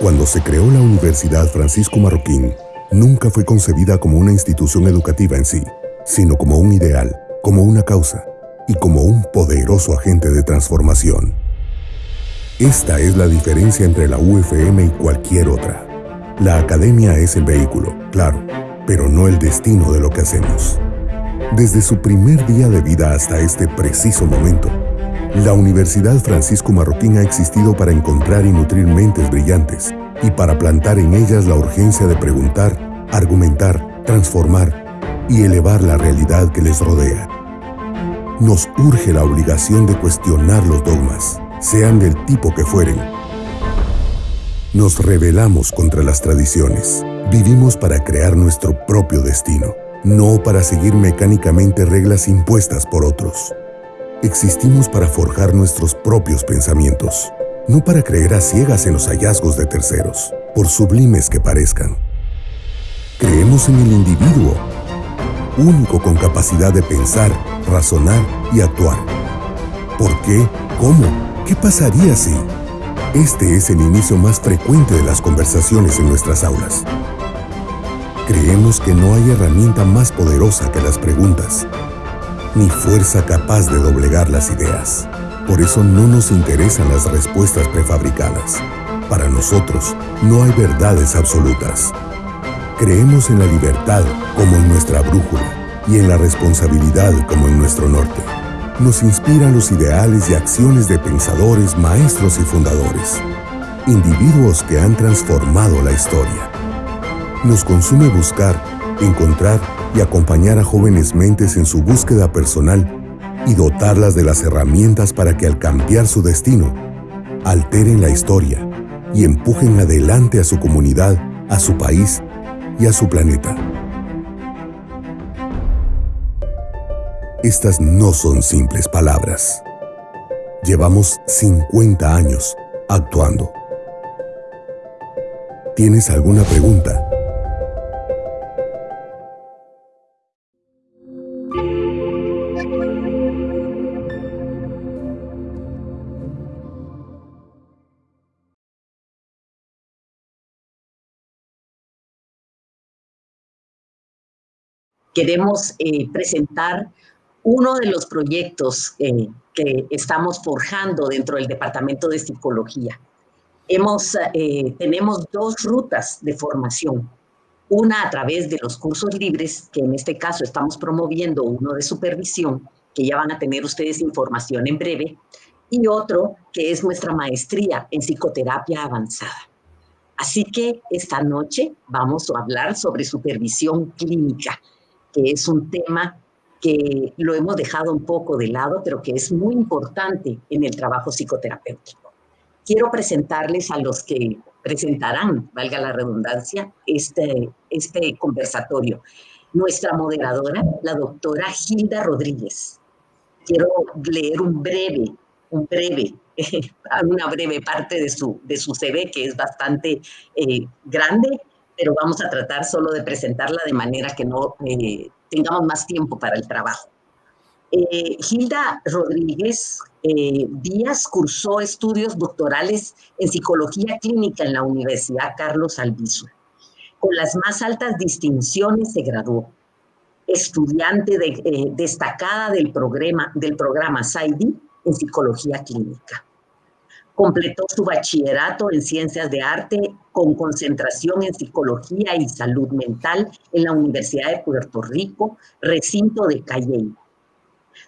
Cuando se creó la Universidad Francisco Marroquín, nunca fue concebida como una institución educativa en sí, sino como un ideal, como una causa y como un poderoso agente de transformación. Esta es la diferencia entre la UFM y cualquier otra. La academia es el vehículo, claro, pero no el destino de lo que hacemos. Desde su primer día de vida hasta este preciso momento, la Universidad Francisco Marroquín ha existido para encontrar y nutrir mentes brillantes y para plantar en ellas la urgencia de preguntar, argumentar, transformar y elevar la realidad que les rodea. Nos urge la obligación de cuestionar los dogmas, sean del tipo que fueren. Nos rebelamos contra las tradiciones. Vivimos para crear nuestro propio destino, no para seguir mecánicamente reglas impuestas por otros. Existimos para forjar nuestros propios pensamientos, no para creer a ciegas en los hallazgos de terceros, por sublimes que parezcan. Creemos en el individuo, único con capacidad de pensar, razonar y actuar. ¿Por qué? ¿Cómo? ¿Qué pasaría si? Este es el inicio más frecuente de las conversaciones en nuestras aulas. Creemos que no hay herramienta más poderosa que las preguntas, ni fuerza capaz de doblegar las ideas. Por eso no nos interesan las respuestas prefabricadas. Para nosotros, no hay verdades absolutas. Creemos en la libertad como en nuestra brújula y en la responsabilidad como en nuestro norte. Nos inspiran los ideales y acciones de pensadores, maestros y fundadores, individuos que han transformado la historia. Nos consume buscar, encontrar y acompañar a jóvenes mentes en su búsqueda personal y dotarlas de las herramientas para que al cambiar su destino, alteren la historia y empujen adelante a su comunidad, a su país y a su planeta. Estas no son simples palabras. Llevamos 50 años actuando. ¿Tienes alguna pregunta? Queremos eh, presentar uno de los proyectos eh, que estamos forjando dentro del Departamento de Psicología. Hemos, eh, tenemos dos rutas de formación. Una a través de los cursos libres, que en este caso estamos promoviendo uno de supervisión, que ya van a tener ustedes información en breve, y otro que es nuestra maestría en psicoterapia avanzada. Así que esta noche vamos a hablar sobre supervisión clínica que es un tema que lo hemos dejado un poco de lado, pero que es muy importante en el trabajo psicoterapéutico. Quiero presentarles a los que presentarán, valga la redundancia, este, este conversatorio. Nuestra moderadora, la doctora Gilda Rodríguez. Quiero leer un breve, un breve, una breve parte de su, de su CV, que es bastante eh, grande, pero vamos a tratar solo de presentarla de manera que no eh, tengamos más tiempo para el trabajo. Eh, Gilda Rodríguez eh, Díaz cursó estudios doctorales en psicología clínica en la Universidad Carlos Albizu. Con las más altas distinciones se graduó. Estudiante destacada del programa, del programa SAIDI en psicología clínica. Completó su bachillerato en Ciencias de Arte con concentración en Psicología y Salud Mental en la Universidad de Puerto Rico, recinto de Cayey,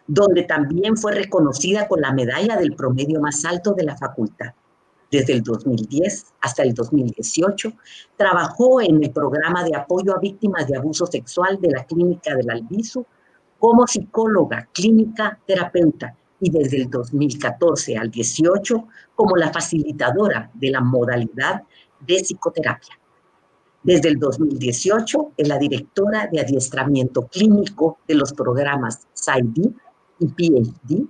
donde también fue reconocida con la medalla del promedio más alto de la facultad. Desde el 2010 hasta el 2018, trabajó en el programa de apoyo a víctimas de abuso sexual de la Clínica del Albizu como psicóloga, clínica, terapeuta y desde el 2014 al 18 como la facilitadora de la modalidad de psicoterapia. Desde el 2018 es la directora de adiestramiento clínico de los programas PsyD y PhD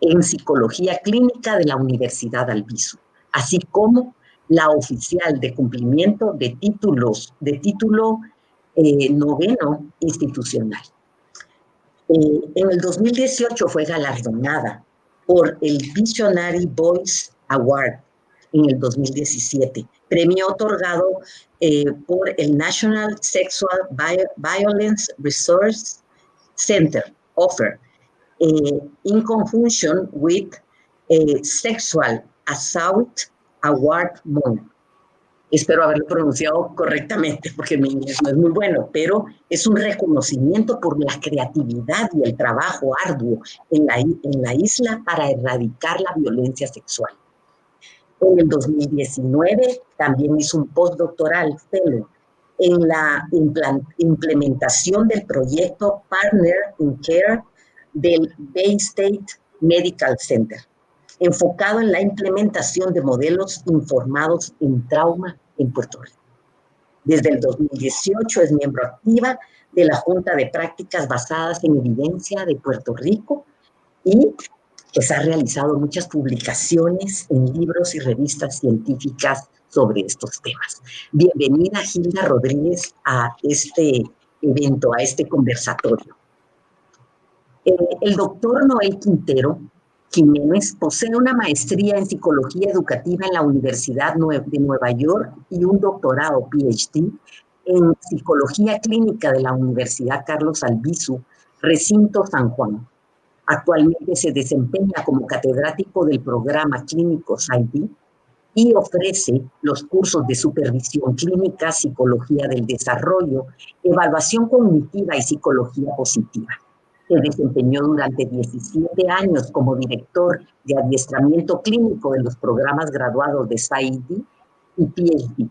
en psicología clínica de la Universidad Albizu, así como la oficial de cumplimiento de títulos de título eh, noveno institucional. Eh, en el 2018 fue galardonada por el Visionary Voice Award en el 2017, premio otorgado eh, por el National Sexual Violence Resource Center, OFFER, eh, in conjunction with Sexual Assault Award Month. Espero haberlo pronunciado correctamente porque mi inglés no es muy bueno, pero es un reconocimiento por la creatividad y el trabajo arduo en la, isla para erradicar la violencia sexual. En el 2019 también hizo un postdoctoral fellow en la implementación del proyecto Partner in Care del Bay State Medical Center enfocado en la implementación de modelos informados en trauma en Puerto Rico. Desde el 2018 es miembro activa de la Junta de Prácticas Basadas en Evidencia de Puerto Rico y pues ha realizado muchas publicaciones en libros y revistas científicas sobre estos temas. Bienvenida Gilda Rodríguez a este evento, a este conversatorio. Eh, el doctor Noel Quintero Jiménez posee una maestría en psicología educativa en la Universidad de Nueva York y un doctorado PhD en psicología clínica de la Universidad Carlos Albizu, recinto San Juan. Actualmente se desempeña como catedrático del programa clínico ID y ofrece los cursos de supervisión clínica, psicología del desarrollo, evaluación cognitiva y psicología positiva. Se desempeñó durante 17 años como director de adiestramiento clínico de los programas graduados de SAID y PhD.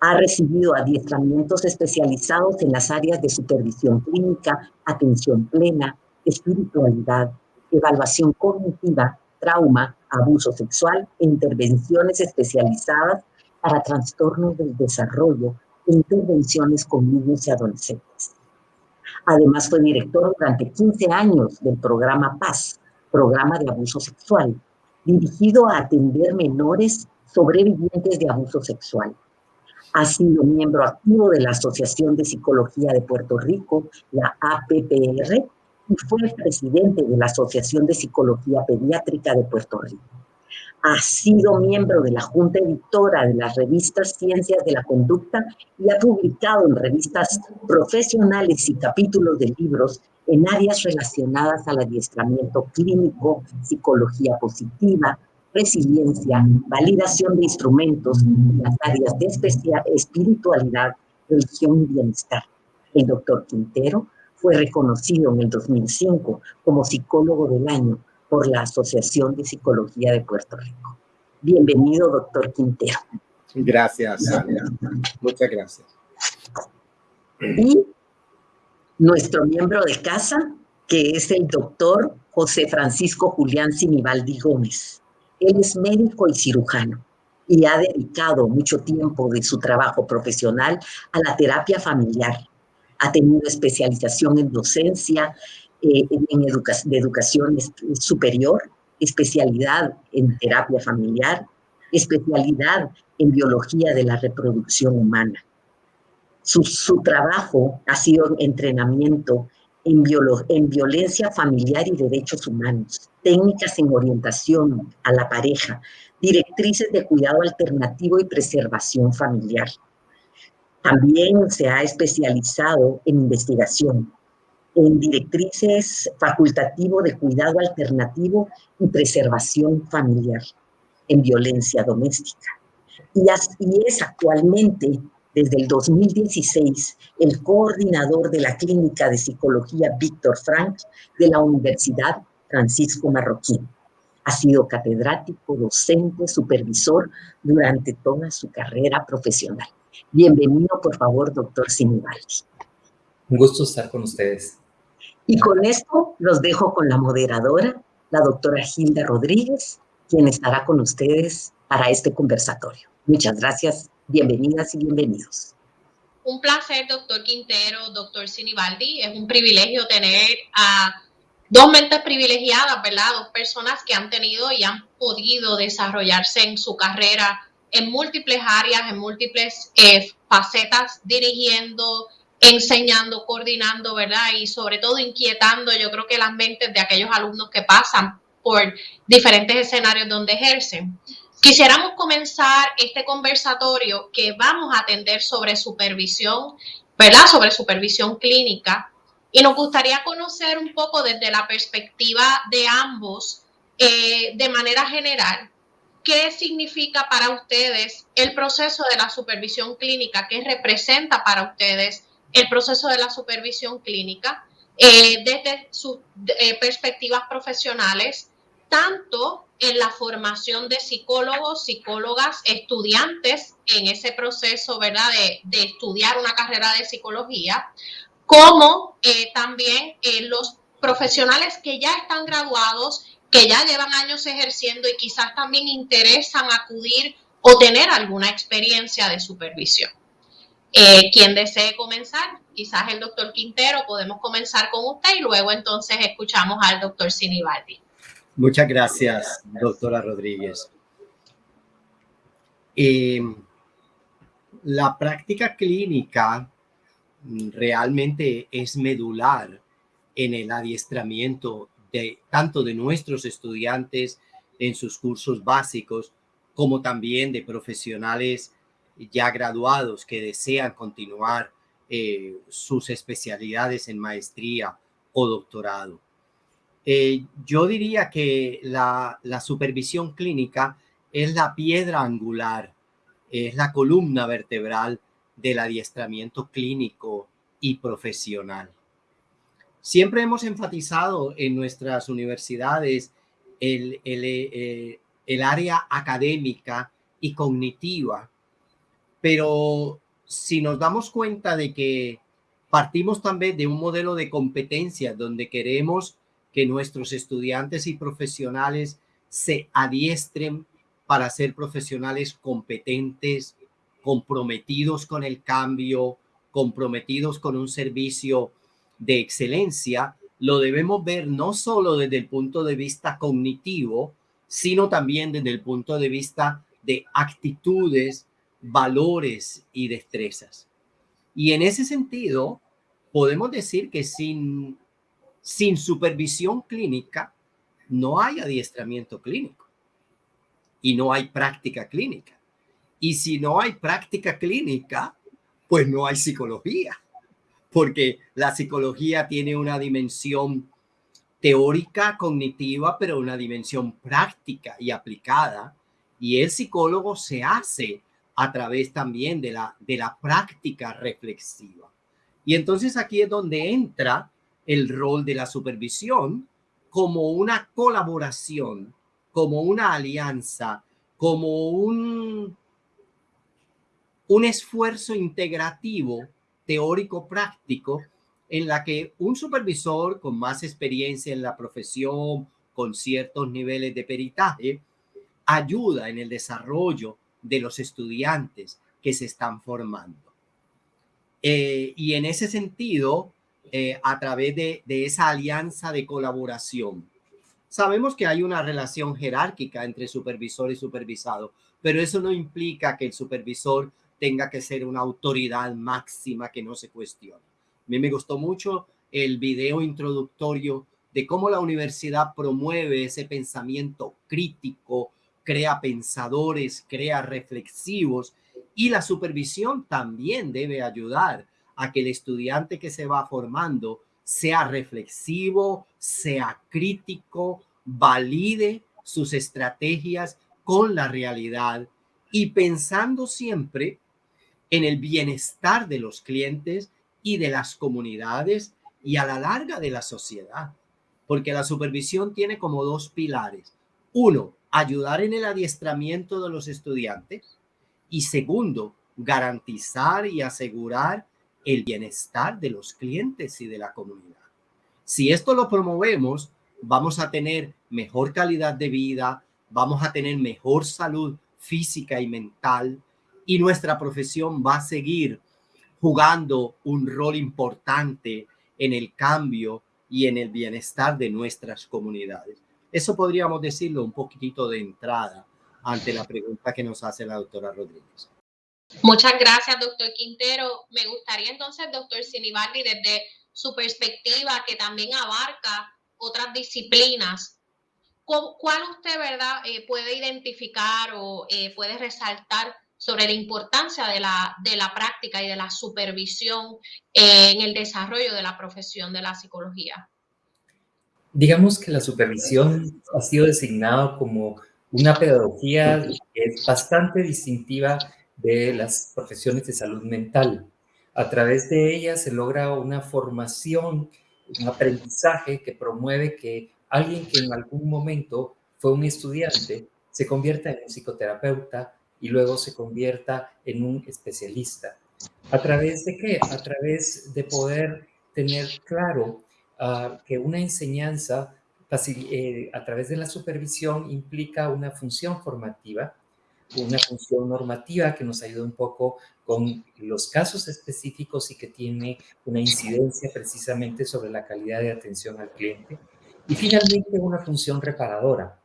Ha recibido adiestramientos especializados en las áreas de supervisión clínica, atención plena, espiritualidad, evaluación cognitiva, trauma, abuso sexual e intervenciones especializadas para trastornos del desarrollo e intervenciones con niños y adolescentes. Además fue director durante 15 años del programa Paz, programa de abuso sexual, dirigido a atender menores sobrevivientes de abuso sexual. Ha sido miembro activo de la Asociación de Psicología de Puerto Rico, la APPR, y fue presidente de la Asociación de Psicología Pediátrica de Puerto Rico ha sido miembro de la Junta Editora de las revistas Ciencias de la Conducta y ha publicado en revistas profesionales y capítulos de libros en áreas relacionadas al adiestramiento clínico, psicología positiva, resiliencia, validación de instrumentos, las áreas de espiritualidad, religión y bienestar. El doctor Quintero fue reconocido en el 2005 como psicólogo del año por la Asociación de Psicología de Puerto Rico. Bienvenido, doctor Quintero. Gracias, Sandra. Muchas gracias. Y nuestro miembro de casa, que es el doctor José Francisco Julián Sinibaldi Gómez. Él es médico y cirujano y ha dedicado mucho tiempo de su trabajo profesional a la terapia familiar. Ha tenido especialización en docencia eh, en de educación superior, especialidad en terapia familiar, especialidad en biología de la reproducción humana. Su, su trabajo ha sido entrenamiento en, en violencia familiar y derechos humanos, técnicas en orientación a la pareja, directrices de cuidado alternativo y preservación familiar. También se ha especializado en investigación, en directrices facultativo de cuidado alternativo y preservación familiar en violencia doméstica. Y, es actualmente, desde el 2016, el coordinador de la Clínica de Psicología Víctor Frank de la Universidad Francisco Marroquín. Ha sido catedrático, docente, supervisor durante toda su carrera profesional. Bienvenido, por favor, doctor Sinibaldi. Un gusto estar con ustedes. Y con esto los dejo con la moderadora, la doctora Gilda Rodríguez, quien estará con ustedes para este conversatorio. Muchas gracias, bienvenidas y bienvenidos. Un placer, doctor Quintero, doctor Sinibaldi. Es un privilegio tener a dos mentes privilegiadas, ¿verdad? Dos personas que han tenido y han podido desarrollarse en su carrera en múltiples áreas, en múltiples eh, facetas, dirigiendo, enseñando, coordinando, ¿verdad? Y sobre todo inquietando, yo creo que las mentes de aquellos alumnos que pasan por diferentes escenarios donde ejercen. Quisiéramos comenzar este conversatorio que vamos a atender sobre supervisión, ¿verdad? Sobre supervisión clínica. Y nos gustaría conocer un poco desde la perspectiva de ambos, eh, de manera general, qué significa para ustedes el proceso de la supervisión clínica, qué representa para ustedes el proceso de la supervisión clínica eh, desde sus eh, perspectivas profesionales, tanto en la formación de psicólogos, psicólogas, estudiantes en ese proceso, ¿verdad?, de, estudiar una carrera de psicología, como eh, también los profesionales que ya están graduados, que ya llevan años ejerciendo y quizás también interesan acudir o tener alguna experiencia de supervisión. Eh, quien desee comenzar, quizás el doctor Quintero, podemos comenzar con usted y luego entonces escuchamos al doctor Sinibaldi. Muchas gracias, doctora Rodríguez. Em, la práctica clínica realmente es medular en el adiestramiento de tanto de nuestros estudiantes en sus cursos básicos como también de profesionales ya graduados que desean continuar eh, sus especialidades en maestría o doctorado. Eh, yo diría que la, la, supervisión clínica es la piedra angular, es la columna vertebral del adiestramiento clínico y profesional. Siempre hemos enfatizado en nuestras universidades el, el, eh, el área académica y cognitiva pero si nos damos cuenta de que partimos también de un modelo de competencia donde queremos que nuestros estudiantes y profesionales se adiestren para ser profesionales competentes, comprometidos con el cambio, comprometidos con un servicio de excelencia, lo debemos ver no solo desde el punto de vista cognitivo, sino también desde el punto de vista de actitudes valores y destrezas. Y en ese sentido, podemos decir que sin, sin supervisión clínica no hay adiestramiento clínico y no hay práctica clínica. Y si no hay práctica clínica, pues no hay psicología, porque la psicología tiene una dimensión teórica, cognitiva, pero una dimensión práctica y aplicada. Y el psicólogo se hace a través también de la, de la práctica reflexiva. Y entonces aquí es donde entra el rol de la supervisión como una colaboración, como una alianza, como un, un esfuerzo integrativo teórico-práctico en la que un supervisor con más experiencia en la profesión, con ciertos niveles de peritaje, ayuda en el desarrollo de los estudiantes que se están formando. Eh, y en ese sentido, eh, a través de, de esa alianza de colaboración, sabemos que hay una relación jerárquica entre supervisor y supervisado, pero eso no implica que el supervisor tenga que ser una autoridad máxima que no se cuestiona. A mí me gustó mucho el video introductorio de cómo la universidad promueve ese pensamiento crítico, crea pensadores, crea reflexivos y la supervisión también debe ayudar a que el estudiante que se va formando sea reflexivo, sea crítico, valide sus estrategias con la realidad y pensando siempre en el bienestar de los clientes y de las comunidades y a la larga de la sociedad. Porque la supervisión tiene como dos pilares. Uno, ayudar en el adiestramiento de los estudiantes y segundo, garantizar y asegurar el bienestar de los clientes y de la comunidad. Si esto lo promovemos, vamos a tener mejor calidad de vida, vamos a tener mejor salud física y mental y nuestra profesión va a seguir jugando un rol importante en el cambio y en el bienestar de nuestras comunidades. Eso podríamos decirlo un poquitito de entrada ante la pregunta que nos hace la doctora Rodríguez. Muchas gracias, doctor Quintero. Me gustaría entonces, doctor Sinibaldi, desde su perspectiva, que también abarca otras disciplinas, ¿cuál usted, verdad, eh, puede identificar o eh, puede resaltar sobre la importancia de la, de la práctica y de la supervisión en el desarrollo de la profesión de la psicología? Digamos que la supervisión ha sido designado como una pedagogía que es bastante distintiva de las profesiones de salud mental. A través de ella se logra una formación, un aprendizaje que promueve que alguien que en algún momento fue un estudiante se convierta en un psicoterapeuta y luego se convierta en un especialista. ¿A través de qué? A través de poder tener claro uh, que una enseñanza eh, a través de la supervisión implica una función formativa, una función normativa que nos ayuda un poco con los casos específicos y que tiene una incidencia precisamente sobre la calidad de atención al cliente. Y finalmente una función reparadora.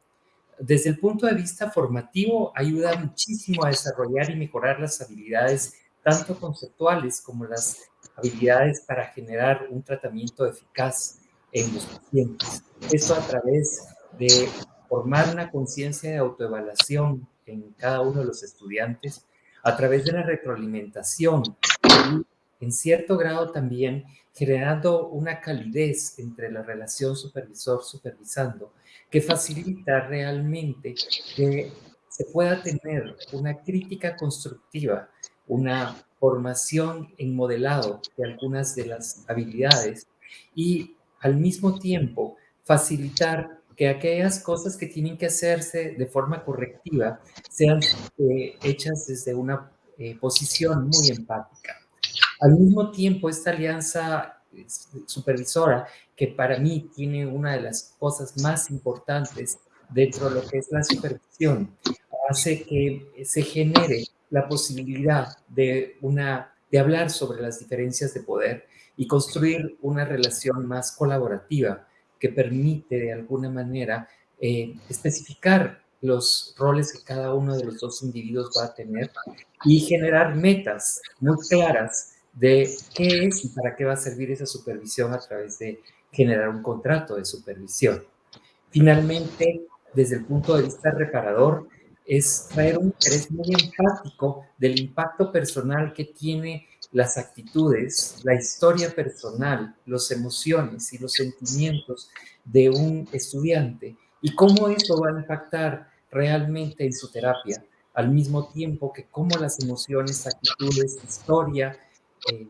Desde el punto de vista formativo, ayuda muchísimo a desarrollar y mejorar las habilidades tanto conceptuales como las habilidades para generar un tratamiento eficaz en los pacientes. Esto a través de formar una conciencia de autoevaluación en cada uno de los estudiantes, a través de la retroalimentación en cierto grado también generando una calidez entre la relación supervisor-supervisando que facilita realmente que se pueda tener una crítica constructiva, una formación en modelado de algunas de las habilidades y al mismo tiempo facilitar que aquellas cosas que tienen que hacerse de forma correctiva sean eh, hechas desde una eh, posición muy empática. Al mismo tiempo, esta alianza supervisora, que para mí tiene una de las cosas más importantes dentro de lo que es la supervisión, hace que se genere la posibilidad de, una, de hablar sobre las diferencias de poder y construir una relación más colaborativa que permite de alguna manera eh, especificar los roles que cada uno de los dos individuos va a tener y generar metas muy claras de qué es y para qué va a servir esa supervisión a través de generar un contrato de supervisión. Finalmente, desde el punto de vista reparador, es traer un interés muy empático del impacto personal que tiene las actitudes, la historia personal, las emociones y los sentimientos de un estudiante y cómo eso va a impactar realmente en su terapia, al mismo tiempo que cómo las emociones, actitudes, historia eh,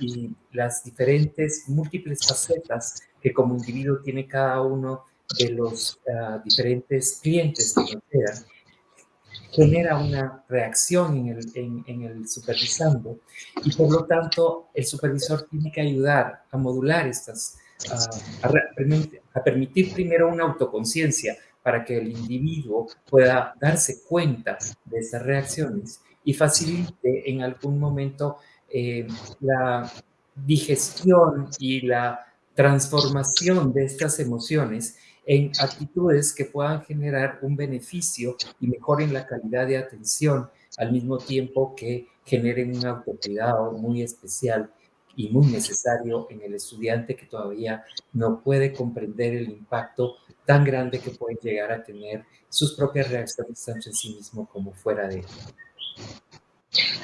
y las diferentes múltiples facetas que como individuo tiene cada uno de los ah, diferentes clientes que nos quedan, genera una reacción en el, en, el, supervisando. Y por lo tanto el supervisor tiene que ayudar a modular estas, a, permitir primero una autoconciencia para que el individuo pueda darse cuenta de estas reacciones y facilite en algún momento eh, la digestión y la transformación de estas emociones en actitudes que puedan generar un beneficio y mejoren la calidad de atención al mismo tiempo que generen un autocuidado muy especial y muy necesario en el estudiante que todavía no puede comprender el impacto tan grande que pueden llegar a tener sus propias reacciones tanto en sí mismo como fuera de él.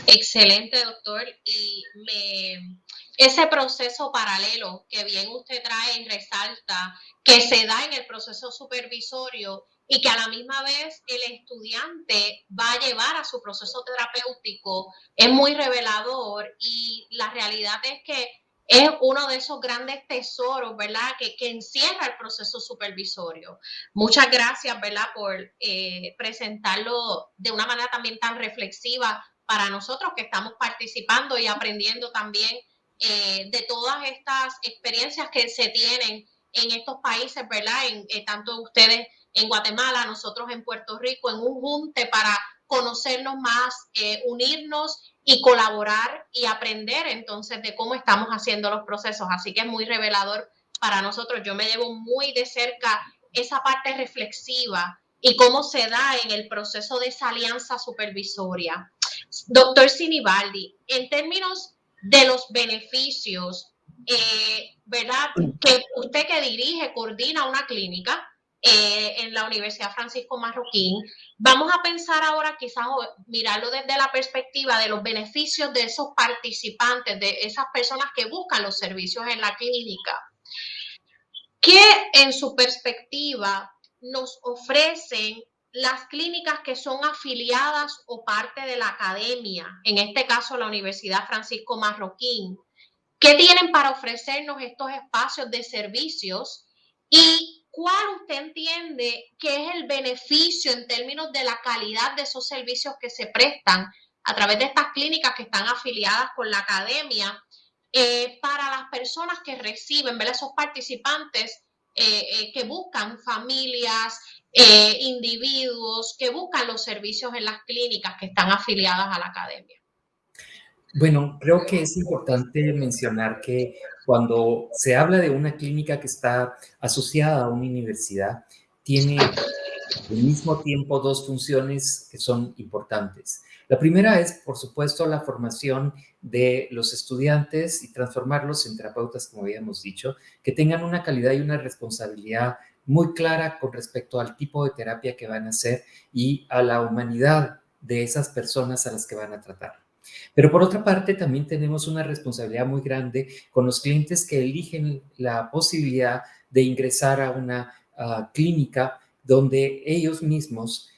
Excelente, doctor. Y me, ese proceso paralelo que bien usted trae y resalta, que se da en el proceso supervisorio y que a la misma vez el estudiante va a llevar a su proceso terapéutico, es muy revelador y la realidad es que es uno de esos grandes tesoros, ¿verdad? Que, que encierra el proceso supervisorio. Muchas gracias, ¿verdad? Por eh, presentarlo de una manera también tan reflexiva para nosotros que estamos participando y aprendiendo también eh, de todas estas experiencias que se tienen en estos países, ¿verdad? En, eh, tanto ustedes en Guatemala, nosotros en Puerto Rico, en un junte para conocernos más, eh, unirnos y colaborar y aprender entonces de cómo estamos haciendo los procesos. Así que es muy revelador para nosotros. Yo me llevo muy de cerca esa parte reflexiva y cómo se da en el proceso de esa alianza supervisoria. Doctor Sinibaldi, en términos de los beneficios, eh, ¿verdad? Que usted que dirige, coordina una clínica, eh, en la Universidad Francisco Marroquín, vamos a pensar ahora quizás mirarlo desde la perspectiva de los beneficios de esos participantes, de esas personas que buscan los servicios en la clínica. ¿Qué en su perspectiva nos ofrecen las clínicas que son afiliadas o parte de la academia, en este caso la Universidad Francisco Marroquín? ¿Qué tienen para ofrecernos estos espacios de servicios? ¿Y cuál usted entiende que es el beneficio en términos de la calidad de esos servicios que se prestan a través de estas clínicas que están afiliadas con la academia eh, para las personas que reciben, ¿verdad? esos participantes eh, eh, que buscan familias, individuos, que buscan los servicios en las clínicas que están afiliadas a la academia? Bueno, creo que es importante mencionar que cuando se habla de una clínica que está asociada a una universidad, tiene al mismo tiempo dos funciones que son importantes. La primera es, por supuesto, la formación de los estudiantes y transformarlos en terapeutas, como habíamos dicho, que tengan una calidad y una responsabilidad muy clara con respecto al tipo de terapia que van a hacer y a la humanidad de esas personas a las que van a tratar. Pero por otra parte, también tenemos una responsabilidad muy grande con los clientes que eligen la posibilidad de ingresar a una ah, clínica donde ellos mismos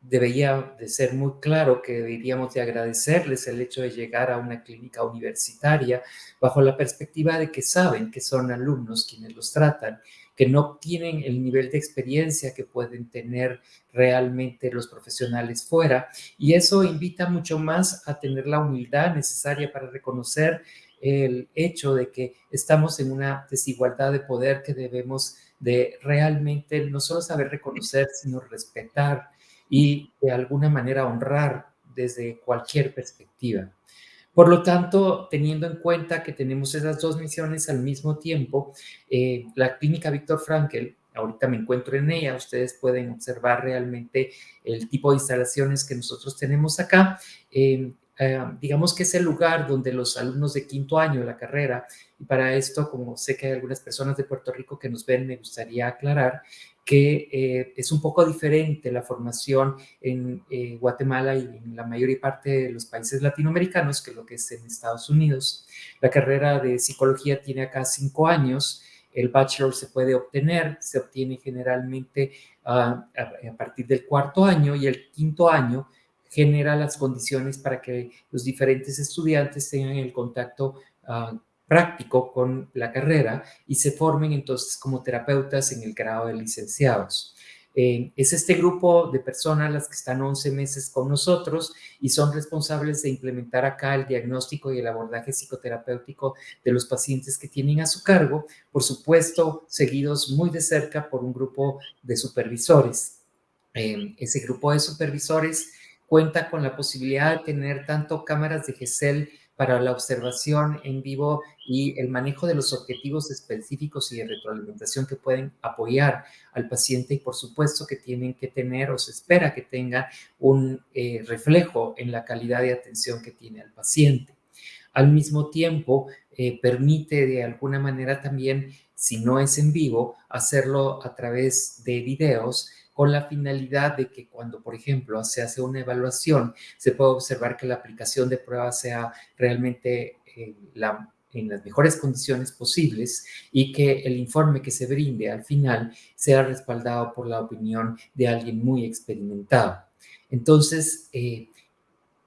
debería de ser muy claro que deberíamos de agradecerles el hecho de llegar a una clínica universitaria bajo la perspectiva de que saben que son alumnos quienes los tratan que no tienen el nivel de experiencia que pueden tener realmente los profesionales fuera. Y eso invita mucho más a tener la humildad necesaria para reconocer el hecho de que estamos en una desigualdad de poder que debemos de realmente no solo saber reconocer, sino respetar y de alguna manera honrar desde cualquier perspectiva. Por lo tanto, teniendo en cuenta que tenemos esas dos misiones al mismo tiempo, eh, la clínica Víctor Frankel, ahorita me encuentro en ella, ustedes pueden observar realmente el tipo de instalaciones que nosotros tenemos acá. Eh, eh, digamos que es el lugar donde los alumnos de quinto año de la carrera, para esto, como sé que hay algunas personas de Puerto Rico que nos ven, me gustaría aclarar que eh, es un poco diferente la formación en eh, Guatemala y en la mayor parte de los países latinoamericanos que lo que es en Estados Unidos. La carrera de psicología tiene acá cinco años, el bachelor se puede obtener, se obtiene generalmente ah, a, partir del cuarto año y el quinto año genera las condiciones para que los diferentes estudiantes tengan el contacto uh, práctico con la carrera y se formen entonces como terapeutas en el grado de licenciados. Eh, es este grupo de personas las que están 11 meses con nosotros y son responsables de implementar acá el diagnóstico y el abordaje psicoterapéutico de los pacientes que tienen a su cargo, por supuesto, seguidos muy de cerca por un grupo de supervisores. Eh, ese grupo de supervisores cuenta con la posibilidad de tener tanto cámaras de GESEL para la observación en vivo y el manejo de los objetivos específicos y de retroalimentación que pueden apoyar al paciente y por supuesto que tienen que tener o se espera que tengan un eh, reflejo en la calidad de atención que tiene al paciente. Al mismo tiempo, eh, permite de alguna manera también, si no es en vivo, hacerlo a través de videos con la finalidad de que cuando, por ejemplo, se hace una evaluación, se pueda observar que la aplicación de pruebas sea realmente eh, en las mejores condiciones posibles y que el informe que se brinde al final sea respaldado por la opinión de alguien muy experimentado. Entonces, eh,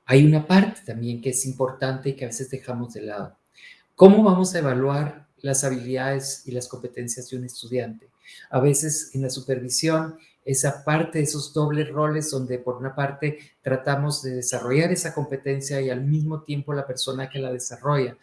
hay una parte también que es importante y que a veces dejamos de lado. ¿Cómo vamos a evaluar las habilidades y las competencias de un estudiante? A veces en la supervisión esa parte, esos dobles roles donde por una parte tratamos de desarrollar esa competencia y al mismo tiempo la persona que la desarrolla.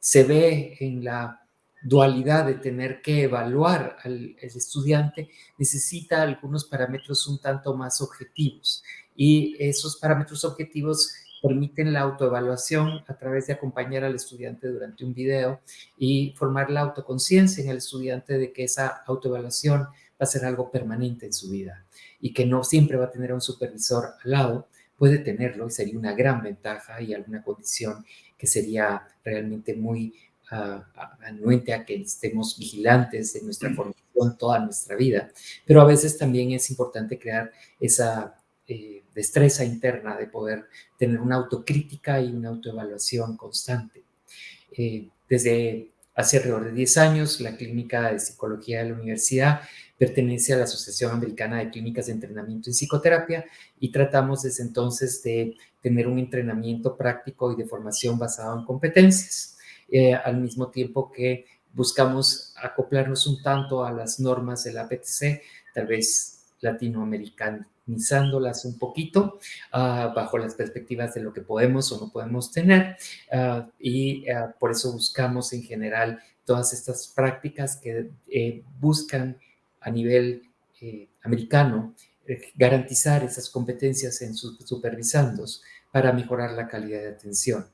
Se ve en la dualidad de tener que evaluar al estudiante, necesita algunos parámetros un tanto más objetivos. Y esos parámetros objetivos permiten la autoevaluación a través de acompañar al estudiante durante un video y formar la autoconciencia en el estudiante de que esa autoevaluación va a ser algo permanente en su vida y que no siempre va a tener a un supervisor al lado, puede tenerlo y sería una gran ventaja y alguna condición que sería realmente muy uh, anuente a que estemos vigilantes de nuestra formación profesión toda nuestra vida, pero a veces también es importante crear esa eh, destreza interna de poder tener una autocrítica y una autoevaluación constante. Eh, desde hace alrededor de 10 años, la Clínica de Psicología de la Universidad pertenece a la Asociación Americana de Clínicas de Entrenamiento en Psicoterapia y tratamos desde entonces de tener un entrenamiento práctico y de formación basado en competencias, eh, al mismo tiempo que buscamos acoplarnos un tanto a las normas del APTC, tal vez latinoamericanizándolas un poquito ah, bajo las perspectivas de lo que podemos o no podemos tener ah, y ah, por eso buscamos en general todas estas prácticas que eh, buscan a nivel eh, americano eh, garantizar esas competencias en sus supervisandos para mejorar la calidad de atención.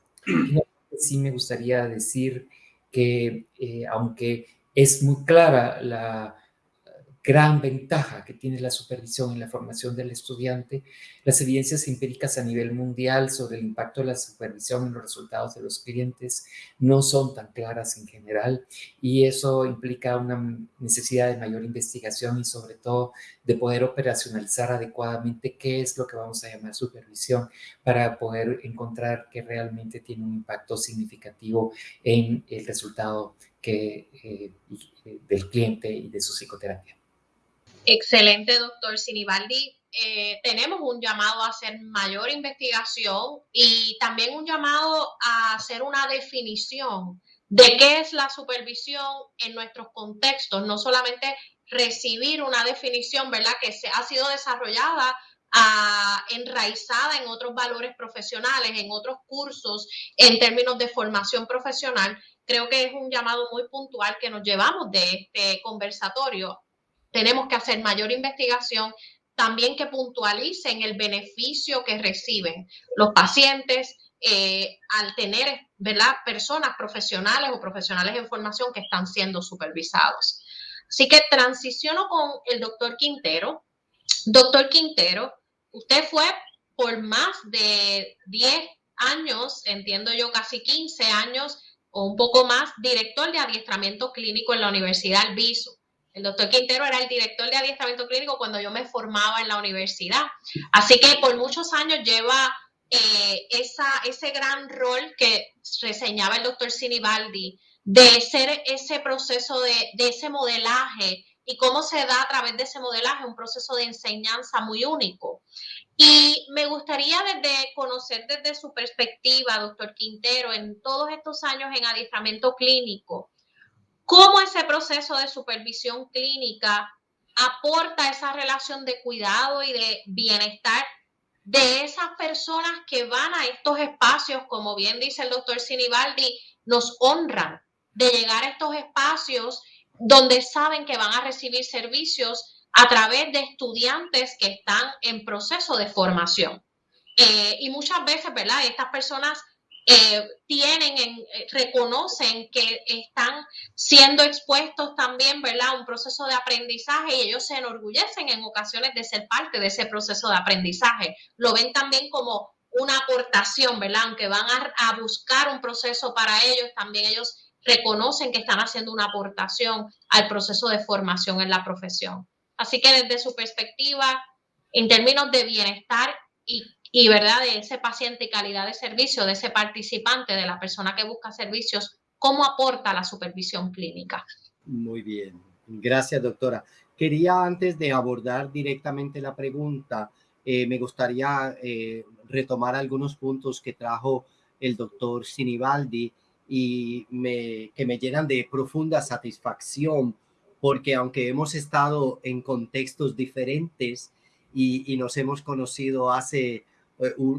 Sí me gustaría decir que eh, aunque es muy clara la gran ventaja que tiene la supervisión en la formación del estudiante, las evidencias empíricas a nivel mundial sobre el impacto de la supervisión en los resultados de los clientes no son tan claras en general y eso implica una necesidad de mayor investigación y sobre todo de poder operacionalizar adecuadamente qué es lo que vamos a llamar supervisión para poder encontrar que realmente tiene un impacto significativo en el resultado eh, del cliente y de su psicoterapia. Excelente, doctor Sinibaldi. Eh, tenemos un llamado a hacer mayor investigación y también un llamado a hacer una definición de qué es la supervisión en nuestros contextos, no solamente recibir una definición, ¿verdad?, que se ha sido desarrollada, ah, enraizada en otros valores profesionales, en otros cursos, en términos de formación profesional. Creo que es un llamado muy puntual que nos llevamos de este conversatorio tenemos que hacer mayor investigación, también que puntualicen el beneficio que reciben los pacientes eh, al tener ¿verdad? personas profesionales o profesionales en formación que están siendo supervisados. Así que transiciono con el doctor Quintero. Doctor Quintero, usted fue por más de 10 años, entiendo yo casi 15 años o un poco más, director de adiestramiento clínico en la Universidad Albizu. El doctor Quintero era el director de adiestramiento clínico cuando yo me formaba en la universidad. Así que por muchos años lleva eh, ese gran rol que reseñaba el doctor Sinibaldi de ser ese proceso de, de ese modelaje y cómo se da a través de ese modelaje un proceso de enseñanza muy único. Y me gustaría desde conocer desde su perspectiva, doctor Quintero, en todos estos años en adiestramiento clínico, cómo ese proceso de supervisión clínica aporta esa relación de cuidado y de bienestar de esas personas que van a estos espacios, como bien dice el doctor Sinibaldi, nos honran de llegar a estos espacios donde saben que van a recibir servicios a través de estudiantes que están en proceso de formación. Eh, y muchas veces, ¿verdad? Estas personas eh, tienen, en, eh, reconocen que están siendo expuestos también, ¿verdad?, a un proceso de aprendizaje y ellos se enorgullecen en ocasiones de ser parte de ese proceso de aprendizaje. Lo ven también como una aportación, ¿verdad? Aunque van a, a buscar un proceso para ellos, también ellos reconocen que están haciendo una aportación al proceso de formación en la profesión. Así que desde su perspectiva, en términos de bienestar y y verdad de ese paciente y calidad de servicio de ese participante, de la persona que busca servicios, cómo aporta la supervisión clínica. Muy bien, gracias doctora. Quería antes de abordar directamente la pregunta, eh, me gustaría eh, retomar algunos puntos que trajo el doctor Sinibaldi y me, que me llenan de profunda satisfacción porque aunque hemos estado en contextos diferentes y, nos hemos conocido hace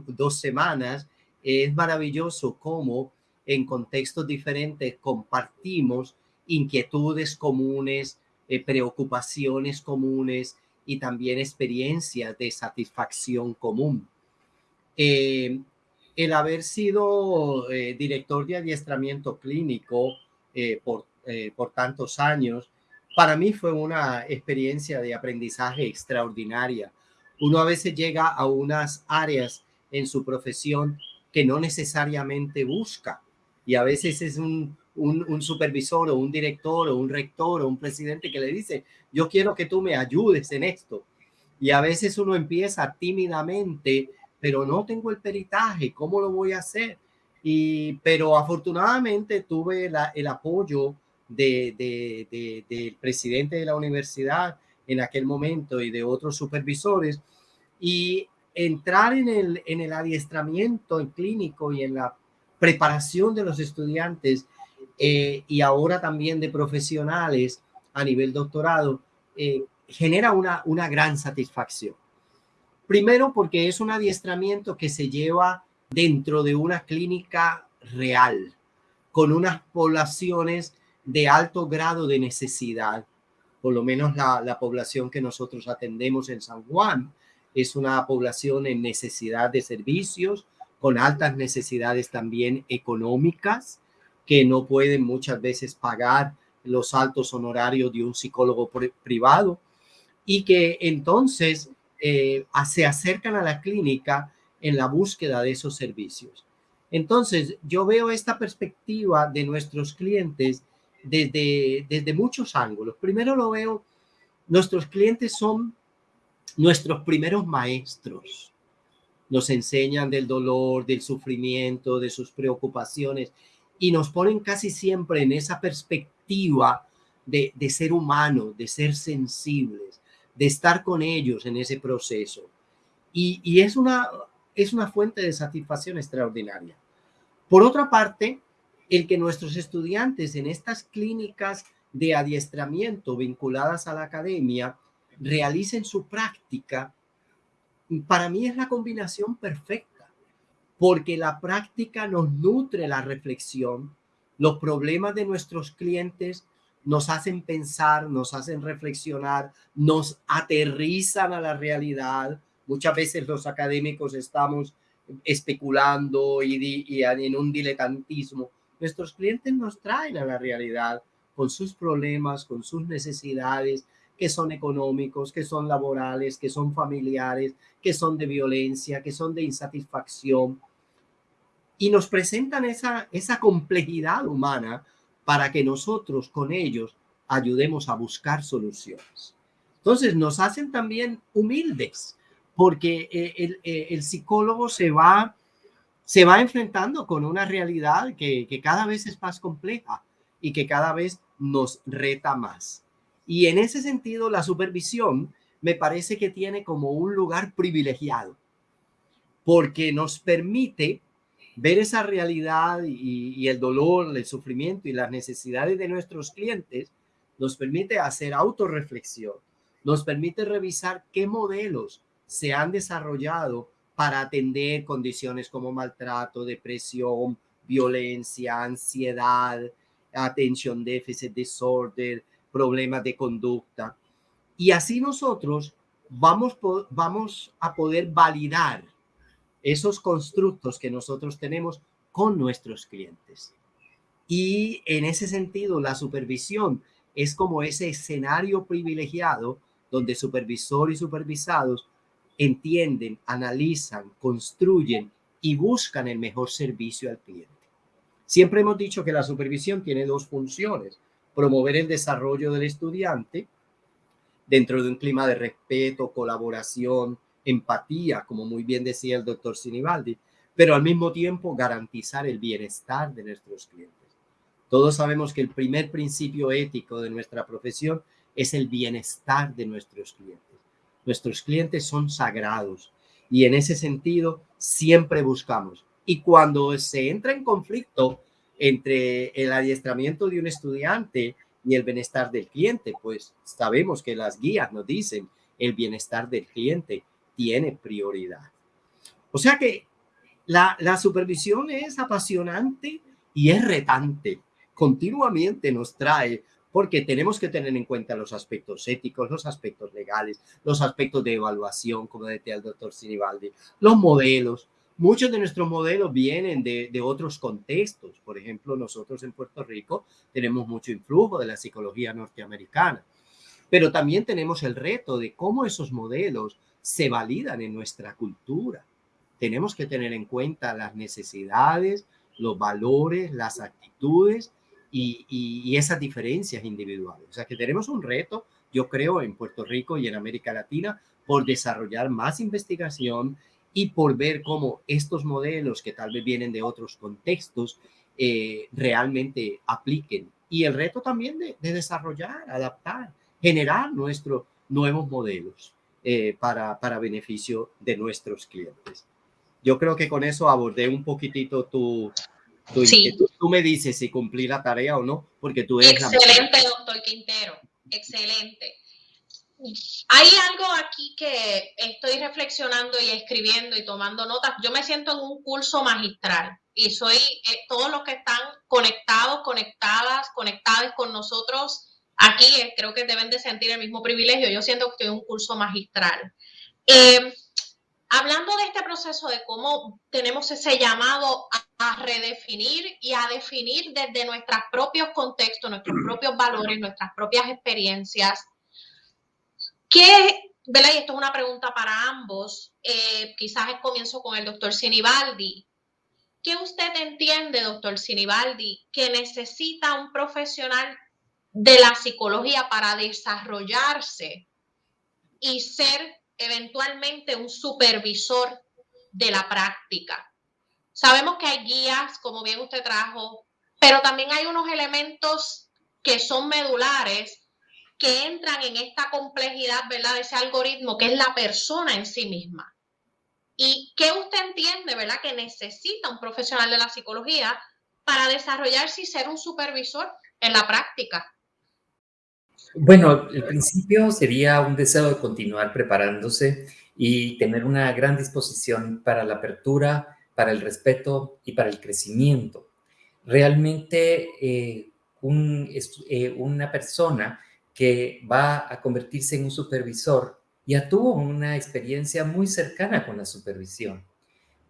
dos semanas, es maravilloso cómo en contextos diferentes compartimos inquietudes comunes, eh, preocupaciones comunes y también experiencias de satisfacción común. Eh, el haber sido director de adiestramiento clínico por, por tantos años, para mí fue una experiencia de aprendizaje extraordinaria uno a veces llega a unas áreas en su profesión que no necesariamente busca y a veces es un, supervisor o un director o un rector o un presidente que le dice, yo quiero que tú me ayudes en esto. Y a veces uno empieza tímidamente, pero no tengo el peritaje, ¿cómo lo voy a hacer? Y, pero afortunadamente tuve el apoyo de, del presidente de la universidad en aquel momento y de otros supervisores y entrar en el, en el adiestramiento en clínico y en la preparación de los estudiantes eh, y ahora también de profesionales a nivel doctorado, eh, genera una, una gran satisfacción. Primero porque es un adiestramiento que se lleva dentro de una clínica real, con unas poblaciones de alto grado de necesidad. Por lo menos la, la población que nosotros atendemos en San Juan es una población en necesidad de servicios, con altas necesidades también económicas, que no pueden muchas veces pagar los altos honorarios de un psicólogo privado y que entonces eh, se acercan a la clínica en la búsqueda de esos servicios. Entonces, yo veo esta perspectiva de nuestros clientes desde, desde muchos ángulos. Primero lo veo, nuestros clientes son nuestros primeros maestros. Nos enseñan del dolor, del sufrimiento, de sus preocupaciones y nos ponen casi siempre en esa perspectiva de, ser humano, de ser sensibles, de estar con ellos en ese proceso. Y, es, una, es una fuente de satisfacción extraordinaria. Por otra parte, el que nuestros estudiantes en estas clínicas de adiestramiento vinculadas a la academia realicen su práctica, para mí es la combinación perfecta porque la práctica nos nutre la reflexión. Los problemas de nuestros clientes nos hacen pensar, nos hacen reflexionar, nos aterrizan a la realidad. Muchas veces los académicos estamos especulando y, y en un diletantismo. Nuestros clientes nos traen a la realidad con sus problemas, con sus necesidades, que son económicos, que son laborales, que son familiares, que son de violencia, que son de insatisfacción y nos presentan esa, esa complejidad humana para que nosotros con ellos ayudemos a buscar soluciones. Entonces nos hacen también humildes, porque eh, el, eh, el, psicólogo se va, se va enfrentando con una realidad que, cada vez es más compleja y que cada vez nos reta más. Y en ese sentido, la supervisión me parece que tiene como un lugar privilegiado, porque nos permite ver esa realidad y, el dolor, el sufrimiento y las necesidades de nuestros clientes nos permite hacer autorreflexión, nos permite revisar qué modelos se han desarrollado para atender condiciones como maltrato, depresión, violencia, ansiedad, atención déficit disorder, problemas de conducta. Y así nosotros vamos, vamos a poder validar esos constructos que nosotros tenemos con nuestros clientes. Y en ese sentido, la supervisión es como ese escenario privilegiado donde supervisor y supervisados entienden, analizan, construyen y buscan el mejor servicio al cliente. Siempre hemos dicho que la supervisión tiene dos funciones, promover el desarrollo del estudiante dentro de un clima de respeto, colaboración, empatía, como muy bien decía el doctor Sinibaldi, pero al mismo tiempo garantizar el bienestar de nuestros clientes. Todos sabemos que el primer principio ético de nuestra profesión es el bienestar de nuestros clientes. Nuestros clientes son sagrados y en ese sentido siempre buscamos. Y cuando se entra en conflicto entre el adiestramiento de un estudiante y el bienestar del cliente, pues sabemos que las guías nos dicen el bienestar del cliente tiene prioridad. O sea que la, la supervisión es apasionante y es retante. Continuamente nos trae porque tenemos que tener en cuenta los aspectos éticos, los aspectos legales, los aspectos de evaluación, como decía el doctor Sinibaldi, los modelos. Muchos de nuestros modelos vienen de, de, otros contextos. Por ejemplo, nosotros en Puerto Rico tenemos mucho influjo de la psicología norteamericana, pero también tenemos el reto de cómo esos modelos se validan en nuestra cultura. Tenemos que tener en cuenta las necesidades, los valores, las actitudes y, y, esas diferencias individuales. O sea que tenemos un reto, yo creo, en Puerto Rico y en América Latina por desarrollar más investigación y por ver cómo estos modelos que tal vez vienen de otros contextos eh, realmente apliquen. Y el reto también de, desarrollar, adaptar, generar nuestros nuevos modelos eh, para, para beneficio de nuestros clientes. Yo creo que con eso abordé un poquitito tu, tu sí. Tú me dices si cumplí la tarea o no, porque tú eres Excelente, doctor Quintero. Excelente. Hay algo aquí que estoy reflexionando y escribiendo y tomando notas. Yo me siento en un curso magistral y soy eh, todos los que están conectados, conectadas, conectadas con nosotros aquí, eh, creo que deben de sentir el mismo privilegio. Yo siento que estoy en un curso magistral. Eh, hablando de este proceso de cómo tenemos ese llamado a, redefinir y a definir desde nuestros propios contextos, nuestros propios valores, nuestras propias experiencias, ¿Qué, ¿verdad? Y esto es una pregunta para ambos. Eh, quizás comienzo con el doctor Sinibaldi. ¿Qué usted entiende, doctor Sinibaldi, que necesita un profesional de la psicología para desarrollarse y ser eventualmente un supervisor de la práctica? Sabemos que hay guías, como bien usted trajo, pero también hay unos elementos que son medulares que entran en esta complejidad, ¿verdad? De ese algoritmo que es la persona en sí misma. ¿Y qué usted entiende, ¿verdad? Que necesita un profesional de la psicología para desarrollarse y ser un supervisor en la práctica. Bueno, el principio sería un deseo de continuar preparándose y tener una gran disposición para la apertura, para el respeto y para el crecimiento. Realmente eh, eh, una persona que va a convertirse en un supervisor, ya tuvo una experiencia muy cercana con la supervisión.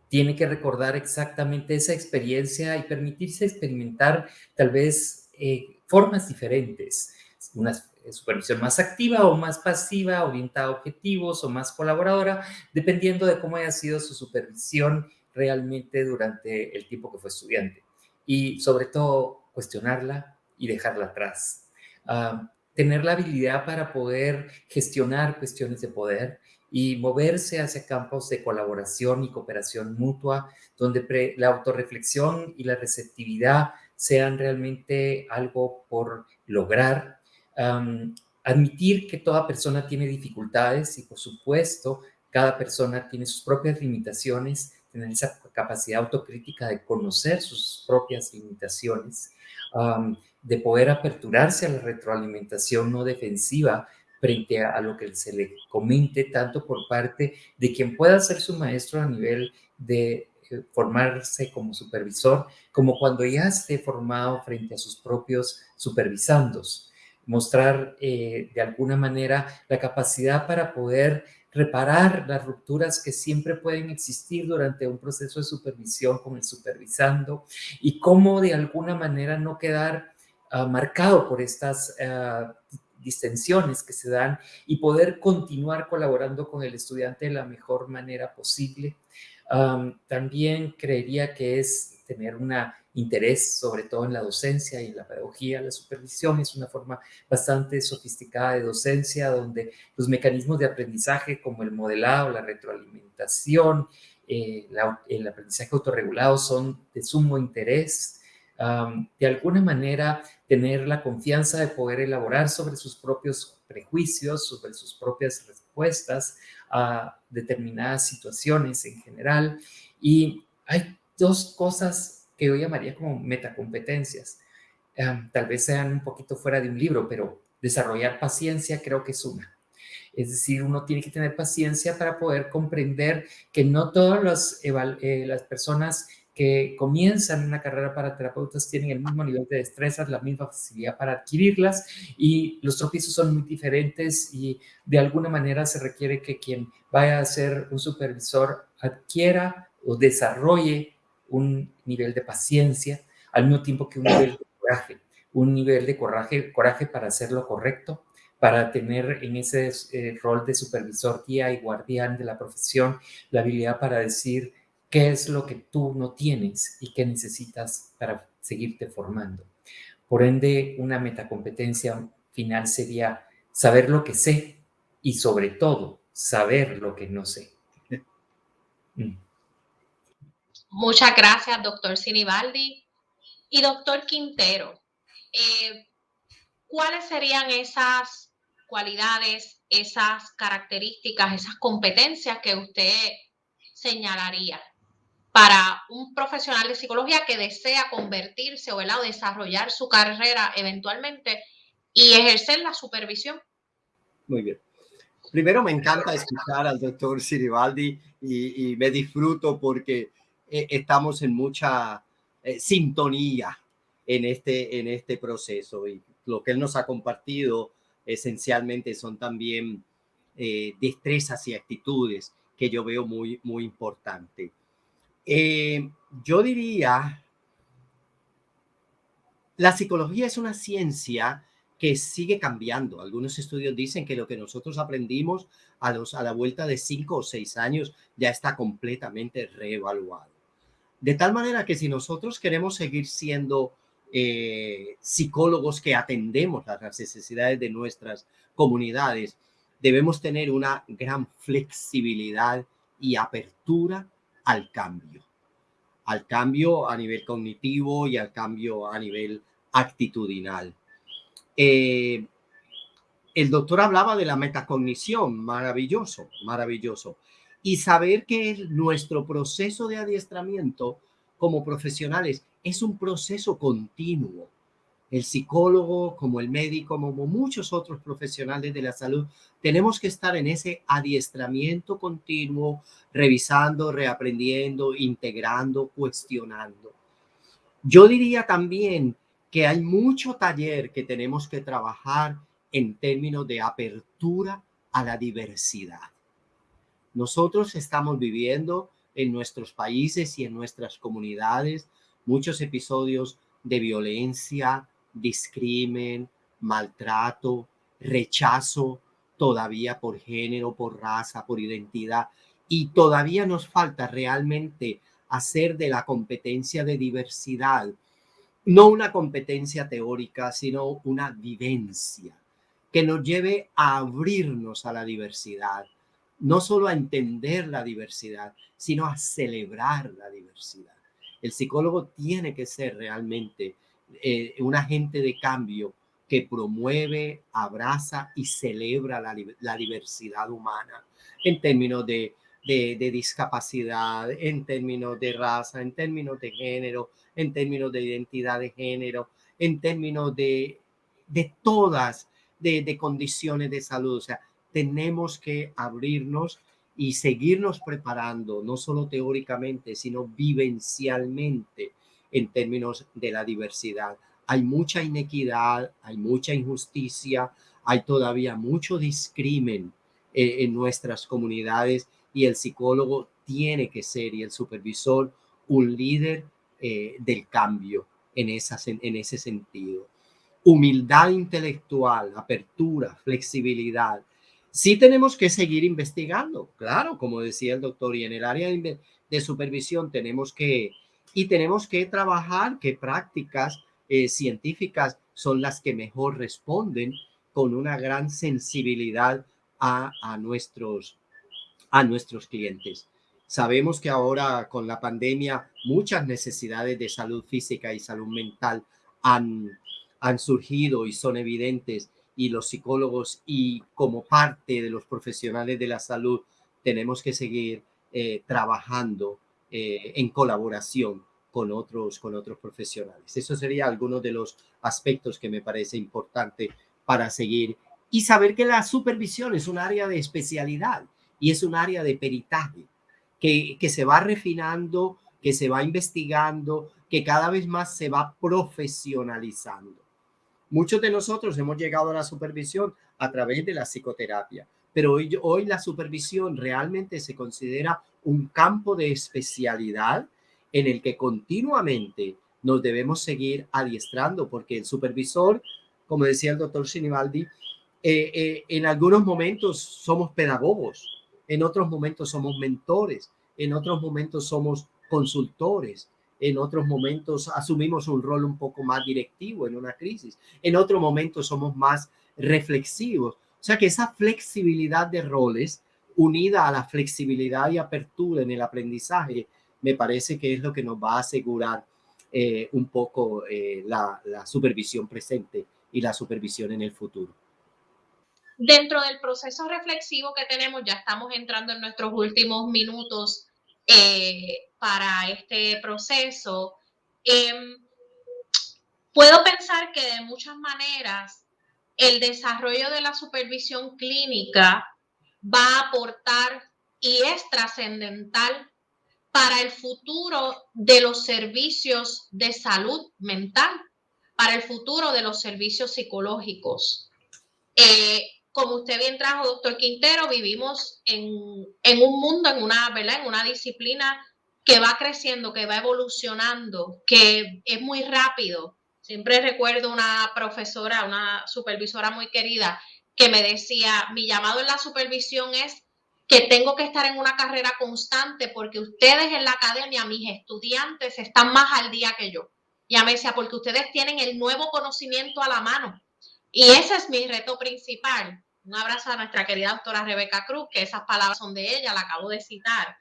Tiene que recordar exactamente esa experiencia y permitirse experimentar tal vez eh, formas diferentes, una supervisión más activa o más pasiva, orientada a objetivos o más colaboradora, dependiendo de cómo haya sido su supervisión realmente durante el tiempo que fue estudiante. Y sobre todo, cuestionarla y dejarla atrás. Uh, tener la habilidad para poder gestionar cuestiones de poder y moverse hacia campos de colaboración y cooperación mutua, donde la autorreflexión y la receptividad sean realmente algo por lograr. Admitir que toda persona tiene dificultades y, por supuesto, cada persona tiene sus propias limitaciones, tener esa capacidad autocrítica de conocer sus propias limitaciones. De poder aperturarse a la retroalimentación no defensiva frente a, lo que se le comente, tanto por parte de quien pueda ser su maestro a nivel de eh, formarse como supervisor, como cuando ya esté formado frente a sus propios supervisandos. Mostrar eh, de alguna manera la capacidad para poder reparar las rupturas que siempre pueden existir durante un proceso de supervisión con el supervisando y cómo de alguna manera no quedar uh, marcado por estas uh, distensiones que se dan y poder continuar colaborando con el estudiante de la mejor manera posible. Um, también creería que es tener un interés sobre todo en la docencia y en la pedagogía. La supervisión es una forma bastante sofisticada de docencia donde los mecanismos de aprendizaje como el modelado, la retroalimentación, eh, el aprendizaje autorregulado son de sumo interés. De alguna manera tener la confianza de poder elaborar sobre sus propios prejuicios, sobre sus propias respuestas a determinadas situaciones en general. Y hay dos cosas que yo llamaría como metacompetencias. Um, tal vez sean un poquito fuera de un libro, pero desarrollar paciencia creo que es una. Es decir, uno tiene que tener paciencia para poder comprender que no todas eh, las personas que comienzan una carrera para terapeutas tienen el mismo nivel de destrezas, la misma facilidad para adquirirlas y los tropiezos son muy diferentes y de alguna manera se requiere que quien vaya a ser un supervisor adquiera o desarrolle un nivel de paciencia al mismo tiempo que un nivel de coraje, un nivel de coraje, coraje para hacer lo correcto, para tener en ese eh, rol de supervisor, guía y guardián de la profesión la habilidad para decir, qué es lo que tú no tienes y qué necesitas para seguirte formando. Por ende, una metacompetencia final sería saber lo que sé y sobre todo saber lo que no sé. Mm. Muchas gracias, doctor Sinibaldi. Y doctor Quintero, eh, ¿cuáles serían esas cualidades, esas características, esas competencias que usted señalaría para un profesional de psicología que desea convertirse o desarrollar su carrera eventualmente y ejercer la supervisión? Muy bien. Primero me encanta escuchar al doctor Siribaldi y, me disfruto porque eh, estamos en mucha eh, sintonía en este, en este proceso y lo que él nos ha compartido esencialmente son también eh, destrezas y actitudes que yo veo muy, muy importante. Yo diría, la psicología es una ciencia que sigue cambiando. Algunos estudios dicen que lo que nosotros aprendimos a, los, a la vuelta de cinco o seis años ya está completamente reevaluado. De tal manera que si nosotros queremos seguir siendo eh, psicólogos que atendemos las necesidades de nuestras comunidades, debemos tener una gran flexibilidad y apertura al cambio, al cambio a nivel cognitivo y al cambio a nivel actitudinal. Eh, el doctor hablaba de la metacognición, maravilloso, maravilloso. Y saber que nuestro proceso de adiestramiento como profesionales es un proceso continuo. El psicólogo, como el médico, como muchos otros profesionales de la salud, tenemos que estar en ese adiestramiento continuo, revisando, reaprendiendo, integrando, cuestionando. Yo diría también que hay mucho taller que tenemos que trabajar en términos de apertura a la diversidad. Nosotros estamos viviendo en nuestros países y en nuestras comunidades muchos episodios de violencia, discrimen, maltrato, rechazo, todavía por género, por raza, por identidad. Y todavía nos falta realmente hacer de la competencia de diversidad no una competencia teórica, sino una vivencia que nos lleve a abrirnos a la diversidad, no solo a entender la diversidad, sino a celebrar la diversidad. El psicólogo tiene que ser realmente eh, un agente de cambio que promueve, abraza y celebra la, diversidad humana en términos de, discapacidad, en términos de raza, en términos de género, en términos de identidad de género, en términos de, de todas, de, de condiciones de salud. O sea, tenemos que abrirnos y seguirnos preparando, no solo teóricamente, sino vivencialmente en términos de la diversidad. Hay mucha inequidad, hay mucha injusticia, hay todavía mucho discrimen eh, en nuestras comunidades y el psicólogo tiene que ser y el supervisor un líder eh, del cambio en, esas, en, ese sentido. Humildad intelectual, apertura, flexibilidad. Sí tenemos que seguir investigando, claro, como decía el doctor, y en el área de, supervisión tenemos que, y tenemos que trabajar qué prácticas eh, científicas son las que mejor responden con una gran sensibilidad a, a, nuestros, a nuestros clientes. Sabemos que ahora con la pandemia muchas necesidades de salud física y salud mental han, han surgido y son evidentes y los psicólogos y como parte de los profesionales de la salud tenemos que seguir eh, trabajando eh, en colaboración con otros, con otros profesionales. Eso sería algunos de los aspectos que me parece importante para seguir y saber que la supervisión es un área de especialidad y es un área de peritaje que, se va refinando, que se va investigando, que cada vez más se va profesionalizando. Muchos de nosotros hemos llegado a la supervisión a través de la psicoterapia, pero hoy, hoy la supervisión realmente se considera un campo de especialidad en el que continuamente nos debemos seguir adiestrando, porque el supervisor, como decía el doctor Sinibaldi, eh, eh, en algunos momentos somos pedagogos, en otros momentos somos mentores, en otros momentos somos consultores, en otros momentos asumimos un rol un poco más directivo en una crisis, en otros momentos somos más reflexivos. O sea que esa flexibilidad de roles unida a la flexibilidad y apertura en el aprendizaje, me parece que es lo que nos va a asegurar eh, un poco eh, la, supervisión presente y la supervisión en el futuro. Dentro del proceso reflexivo que tenemos, ya estamos entrando en nuestros últimos minutos eh, para este proceso. Em, puedo pensar que de muchas maneras el desarrollo de la supervisión clínica va a aportar y es trascendental para el futuro de los servicios de salud mental, para el futuro de los servicios psicológicos. Eh, como usted bien trajo, doctor Quintero, vivimos en, un mundo, en una, ¿verdad? En una disciplina que va creciendo, que va evolucionando, que es muy rápido. Siempre recuerdo una profesora, una supervisora muy querida, que me decía, mi llamado en la supervisión es que tengo que estar en una carrera constante porque ustedes en la academia, mis estudiantes, están más al día que yo. Ya me decía, porque ustedes tienen el nuevo conocimiento a la mano. Y ese es mi reto principal. Un abrazo a nuestra querida doctora Rebeca Cruz, que esas palabras son de ella, la acabo de citar.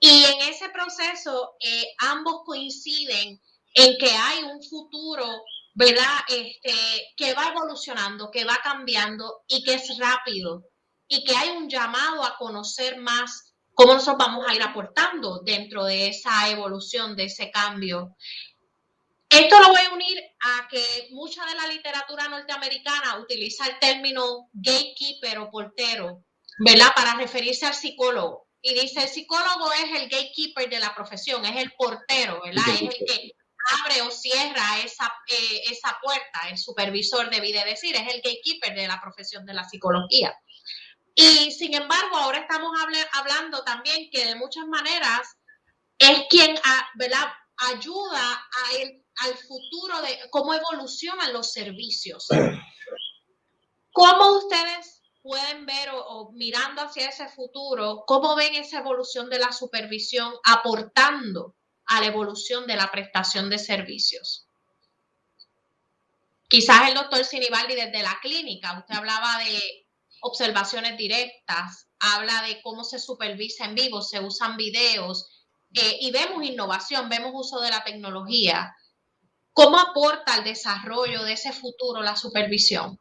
Y en ese proceso, eh, ambos coinciden en que hay un futuro, ¿verdad? Este, que va evolucionando, que va cambiando y que es rápido. Y que hay un llamado a conocer más cómo nosotros vamos a ir aportando dentro de esa evolución, de ese cambio. Esto lo voy a unir a que mucha de la literatura norteamericana utiliza el término gatekeeper o portero, ¿verdad? Para referirse al psicólogo. Y dice, el psicólogo es el gatekeeper de la profesión, es el portero, ¿verdad? Es el que abre o cierra esa, eh, esa puerta, el supervisor debe decir, es el gatekeeper de la profesión de la psicología. Y sin embargo, ahora estamos hablando también que de muchas maneras es quien, ayuda al futuro de cómo evolucionan los servicios. ¿Cómo ustedes pueden ver o, mirando hacia ese futuro, cómo ven esa evolución de la supervisión aportando a la evolución de la prestación de servicios? Quizás el doctor Sinibaldi desde la clínica, usted hablaba de observaciones directas, habla de cómo se supervisa en vivo, se usan videos eh, y vemos innovación, vemos uso de la tecnología. ¿Cómo aporta al desarrollo de ese futuro la supervisión?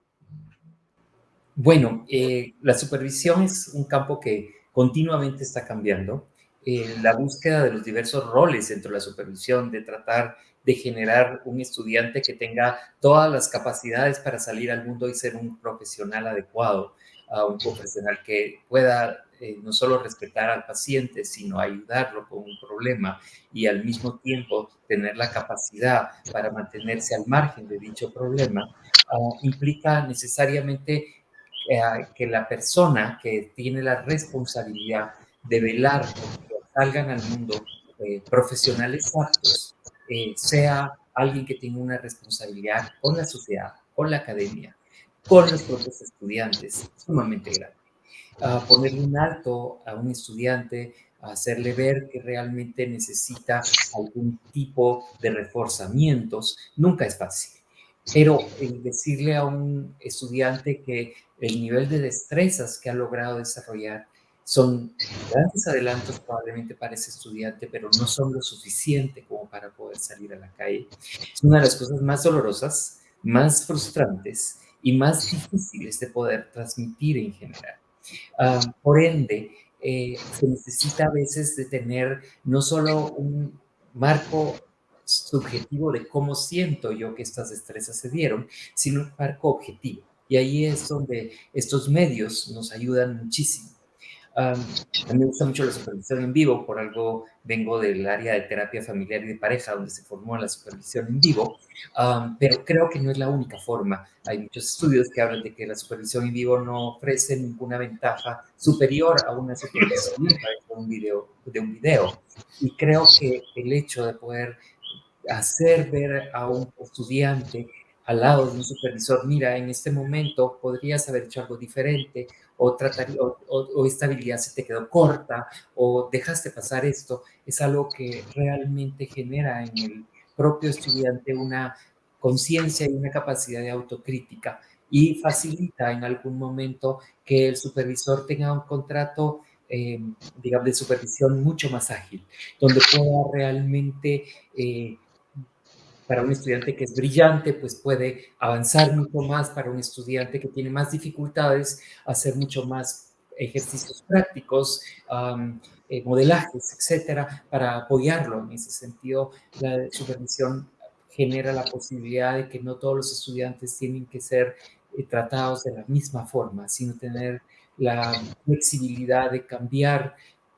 Bueno, eh, la supervisión es un campo que continuamente está cambiando. Eh, la búsqueda de los diversos roles dentro de la supervisión, de tratar de generar un estudiante que tenga todas las capacidades para salir al mundo y ser un profesional adecuado, a un profesional que pueda eh, no solo respetar al paciente, sino ayudarlo con un problema y al mismo tiempo tener la capacidad para mantenerse al margen de dicho problema, ah, implica necesariamente eh, que la persona que tiene la responsabilidad de velar salgan al mundo eh, profesionales aptos sea alguien que tenga una responsabilidad con la sociedad, con la academia, con los propios estudiantes, sumamente grande a ponerle un alto a un estudiante, hacerle ver que realmente necesita algún tipo de reforzamientos, nunca es fácil. Pero el decirle a un estudiante que el nivel de destrezas que ha logrado desarrollar son grandes adelantos probablemente para ese estudiante, pero no son lo suficiente como para poder salir a la calle. Es una de las cosas más dolorosas, más frustrantes y más difíciles de poder transmitir en general. Ah, por ende, eh, se necesita a veces de tener no solo un marco subjetivo de cómo siento yo que estas destrezas se dieron, sino un marco objetivo. Y ahí es donde estos medios nos ayudan muchísimo. A mí me gusta mucho la supervisión en vivo, por algo vengo del área de terapia familiar y de pareja, donde se formó la supervisión en vivo, pero creo que no es la única forma. Hay muchos estudios que hablan de que la supervisión en vivo no ofrece ninguna ventaja superior a una supervisión de un video. De un video. Y creo que el hecho de poder hacer ver a un estudiante al lado de un supervisor, mira, en este momento podrías haber hecho algo diferente, o, tratar, o, esta habilidad se te quedó corta, o dejaste pasar esto, es algo que realmente genera en el propio estudiante una conciencia y una capacidad de autocrítica y facilita en algún momento que el supervisor tenga un contrato, eh, digamos, de supervisión mucho más ágil, donde pueda realmente, eh, para un estudiante que es brillante, pues puede avanzar mucho más, para un estudiante que tiene más dificultades, hacer mucho más ejercicios prácticos, eh, modelajes, etcétera, para apoyarlo en ese sentido. La supervisión genera la posibilidad de que no todos los estudiantes tienen que ser eh, tratados de la misma forma, sino tener la flexibilidad de cambiar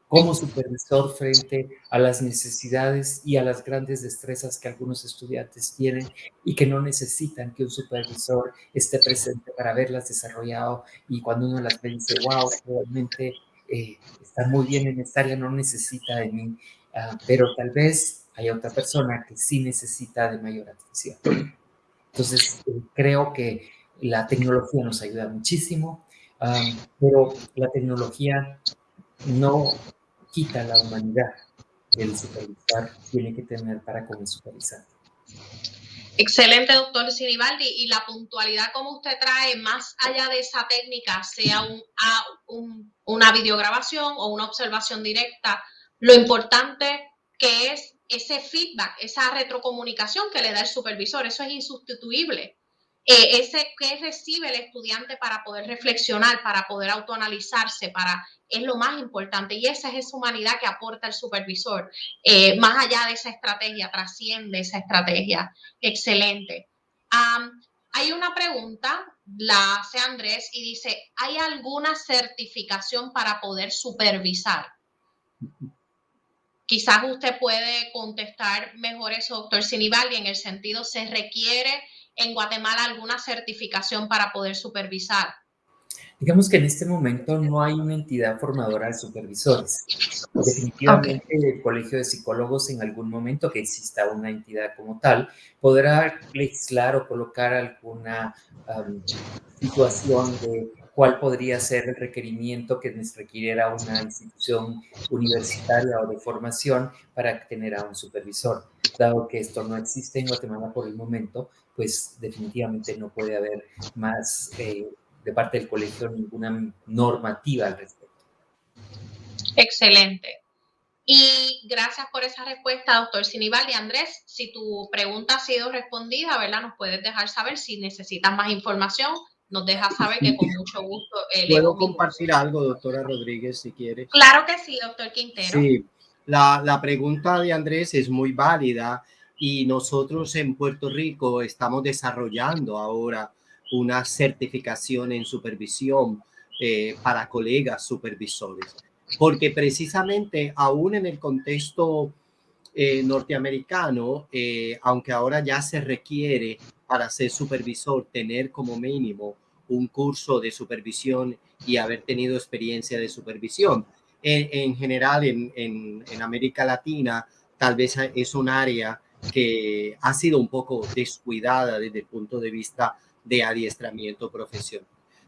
como supervisor frente a las necesidades y a las grandes destrezas que algunos estudiantes tienen y que no necesitan que un supervisor esté presente para verlas desarrollado y cuando uno las ve dice, wow, realmente eh, está muy bien en esta área, no necesita de mí, ah, pero tal vez hay otra persona que sí necesita de mayor atención. Entonces, eh, creo que la tecnología nos ayuda muchísimo, pero la tecnología no quita la humanidad que el supervisor tiene que tener para con el supervisor. Excelente, doctor Sinibaldi. Y la puntualidad como usted trae, más allá de esa técnica, sea un, una videograbación o una observación directa, lo importante que es ese feedback, esa retrocomunicación que le da el supervisor, eso es insustituible. Eh, ese que recibe el estudiante para poder reflexionar, para poder autoanalizarse, para es lo más importante y esa es esa humanidad que aporta el supervisor. Eh, más allá de esa estrategia, trasciende esa estrategia. Excelente. hay una pregunta, la hace Andrés y dice, ¿hay alguna certificación para poder supervisar? Quizás usted puede contestar mejor eso, doctor Sinibaldi, en el sentido, ¿se requiere en Guatemala alguna certificación para poder supervisar? Digamos que en este momento no hay una entidad formadora de supervisores. Definitivamente el Colegio de Psicólogos en algún momento que exista una entidad como tal podrá legislar o colocar alguna situación de cuál podría ser el requerimiento que nos requiriera una institución universitaria o de formación para tener a un supervisor. Dado que esto no existe en Guatemala por el momento, pues definitivamente no puede haber más eh, de parte del colegio ninguna normativa al respecto. Excelente. Y gracias por esa respuesta, doctor Sinibaldi. Andrés, si tu pregunta ha sido respondida, ¿verdad? Nos puedes dejar saber si necesitas más información. Nos dejas saber que con mucho gusto. Eh, ¿Puedo compartir algo, doctora Rodríguez, si quiere? Claro que sí, doctor Quintero. Sí, la, la pregunta de Andrés es muy válida y nosotros en Puerto Rico estamos desarrollando ahora una certificación en supervisión eh, para colegas supervisores, porque precisamente aún en el contexto eh, norteamericano, eh, aunque ahora ya se requiere para ser supervisor tener como mínimo un curso de supervisión y haber tenido experiencia de supervisión. En, general, en, en América Latina, tal vez es un área que ha sido un poco descuidada desde el punto de vista de adiestramiento profesional.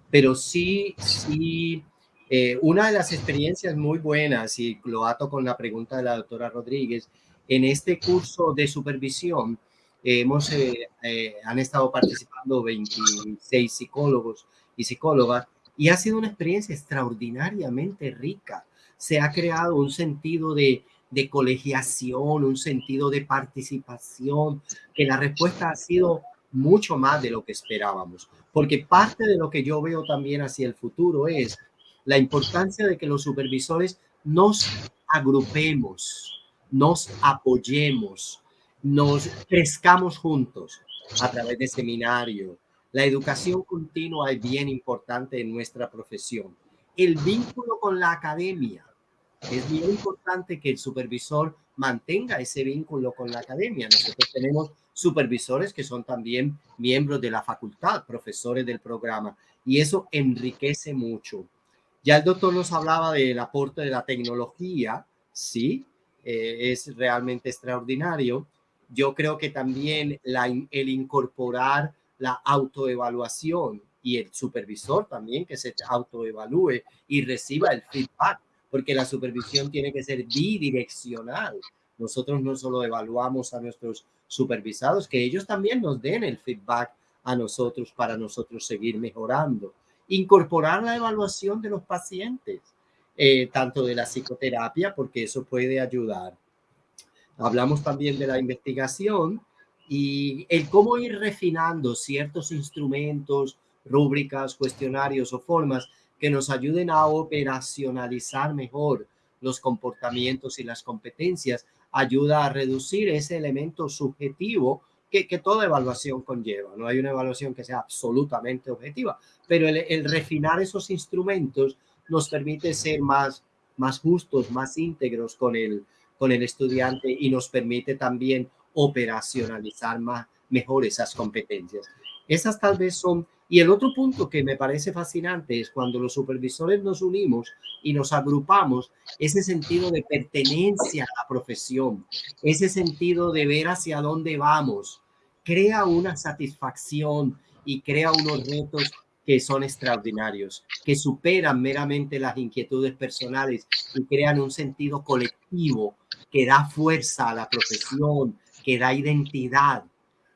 Pero sí, sí, eh, una de las experiencias muy buenas, y lo ato con la pregunta de la doctora Rodríguez, en este curso de supervisión hemos, eh, eh, han estado participando 26 psicólogos y psicólogas y ha sido una experiencia extraordinariamente rica. Se ha creado un sentido de, de colegiación, un sentido de participación, que la respuesta ha sido mucho más de lo que esperábamos, porque parte de lo que yo veo también hacia el futuro es la importancia de que los supervisores nos agrupemos, nos apoyemos, nos crezcamos juntos a través de seminarios. La educación continua es bien importante en nuestra profesión. El vínculo con la academia. Es bien importante que el supervisor mantenga ese vínculo con la academia. Nosotros tenemos supervisores que son también miembros de la facultad, profesores del programa, y eso enriquece mucho. Ya el doctor nos hablaba del aporte de la tecnología, sí, eh, es realmente extraordinario. Yo creo que también el incorporar la autoevaluación y el supervisor también que se autoevalúe y reciba el feedback, porque la supervisión tiene que ser bidireccional. Nosotros no solo evaluamos a nuestros supervisados, que ellos también nos den el feedback a nosotros para nosotros seguir mejorando. Incorporar la evaluación de los pacientes, eh, tanto de la psicoterapia, porque eso puede ayudar. Hablamos también de la investigación y el cómo ir refinando ciertos instrumentos, rúbricas, cuestionarios o formas que nos ayuden a operacionalizar mejor los comportamientos y las competencias, ayuda a reducir ese elemento subjetivo que, toda evaluación conlleva. No hay una evaluación que sea absolutamente objetiva, pero el, refinar esos instrumentos nos permite ser más, más justos, más íntegros con el, con el estudiante y nos permite también operacionalizar más, mejor esas competencias. Esas tal vez son y el otro punto que me parece fascinante es cuando los supervisores nos unimos y nos agrupamos, ese sentido de pertenencia a la profesión, ese sentido de ver hacia dónde vamos, crea una satisfacción y crea unos retos que son extraordinarios, que superan meramente las inquietudes personales y crean un sentido colectivo que da fuerza a la profesión, que da identidad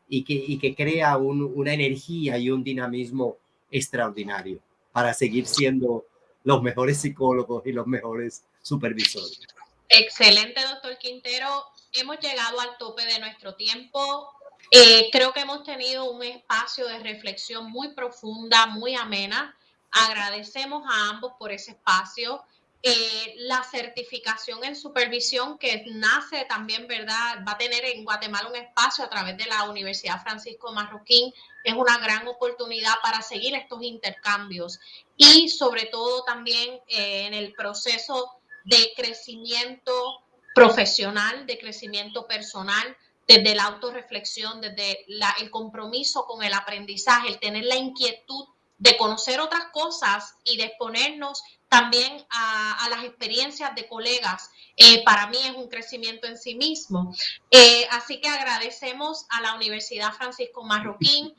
y que, y que crea una energía y un dinamismo extraordinario para seguir siendo los mejores psicólogos y los mejores supervisores. Excelente, doctor Quintero. Hemos llegado al tope de nuestro tiempo. Eh, creo que hemos tenido un espacio de reflexión muy profunda, muy amena. Agradecemos a ambos por ese espacio. Eh, la certificación en supervisión que nace también, ¿verdad? Va a tener en Guatemala un espacio a través de la Universidad Francisco Marroquín. Es una gran oportunidad para seguir estos intercambios y sobre todo también eh, en el proceso de crecimiento profesional, de crecimiento personal, desde la autorreflexión, desde el compromiso con el aprendizaje, el tener la inquietud de conocer otras cosas y de exponernos también a, las experiencias de colegas. Eh, para mí es un crecimiento en sí mismo. Eh, así que agradecemos a la Universidad Francisco Marroquín,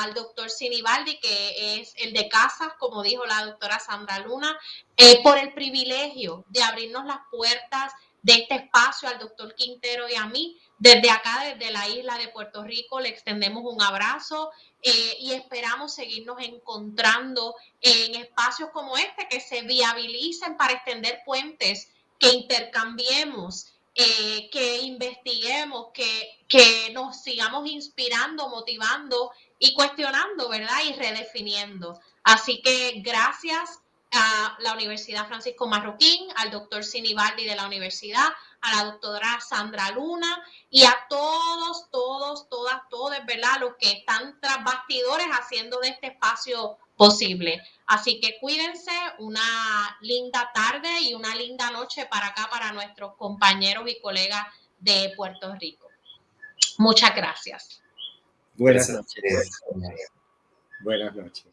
al doctor Sinibaldi, que es el de casas, como dijo la doctora Sandra Luna, eh, por el privilegio de abrirnos las puertas de este espacio al doctor Quintero y a mí. Desde acá, desde la isla de Puerto Rico, le extendemos un abrazo eh, y esperamos seguirnos encontrando en espacios como este que se viabilicen para extender puentes, que intercambiemos, eh, que investiguemos, que, que nos sigamos inspirando, motivando y cuestionando, ¿verdad? Y redefiniendo. Así que gracias a la Universidad Francisco Marroquín, al doctor Sinibaldi de la universidad, a la doctora Sandra Luna y a todos, todos, todas, todos, ¿verdad? Los que están tras bastidores haciendo de este espacio posible. Así que cuídense, una linda tarde y una linda noche para acá, para nuestros compañeros y colegas de Puerto Rico. Muchas gracias. Buenas noches. Buenas noches.